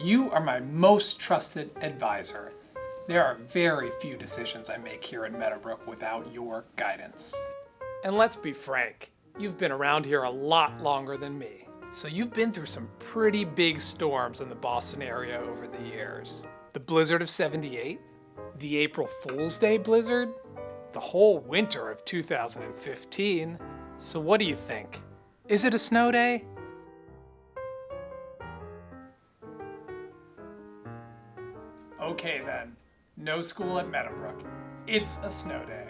You are my most trusted advisor. There are very few decisions I make here at Meadowbrook without your guidance. And let's be frank, you've been around here a lot longer than me. So you've been through some pretty big storms in the Boston area over the years. The blizzard of 78, the April Fool's Day blizzard, the whole winter of 2015. So what do you think? Is it a snow day? Okay then, no school at Meadowbrook. It's a snow day.